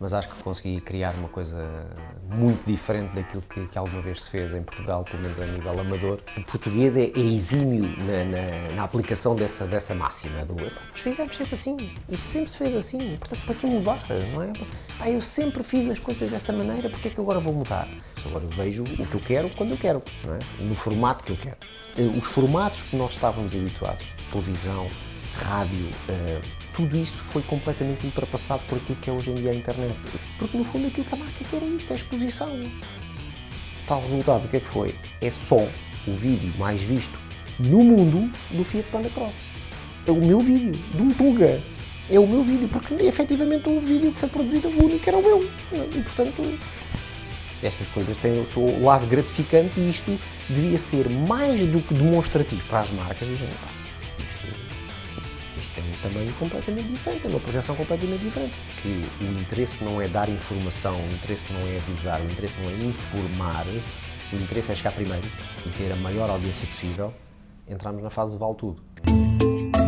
mas acho que consegui criar uma coisa muito diferente daquilo que, que alguma vez se fez em Portugal, pelo menos a nível amador. O português é, é exímio na, na, na, aplicação dessa, dessa máxima do mas fizemos sempre assim, isto sempre se fez assim, portanto para que mudar, não é? Pá, eu sempre fiz as coisas desta maneira, porque é que agora vou mudar? Agora eu vejo o que eu quero quando eu quero, é? no formato que eu quero. Eh, os formatos que nós estávamos habituados, televisão, rádio, uh, tudo isso foi completamente ultrapassado por aquilo que é hoje em dia a internet. Porque no fundo aquilo que a marca quer é isto, é exposição. Tal resultado, o que é que foi? É só o vídeo mais visto no mundo do Fiat Panda Cross. É o meu vídeo, de um Tuga. É o meu vídeo, porque efetivamente o vídeo que foi produzido, o único era o meu. E portanto, estas coisas têm o seu lado gratificante e isto devia ser mais do que demonstrativo para as marcas. Dizem, tem um tamanho completamente diferente, uma projeção completamente diferente. Que o interesse não é dar informação, o interesse não é avisar, o interesse não é informar, o interesse é chegar primeiro e ter a maior audiência possível, entramos na fase do vale tudo.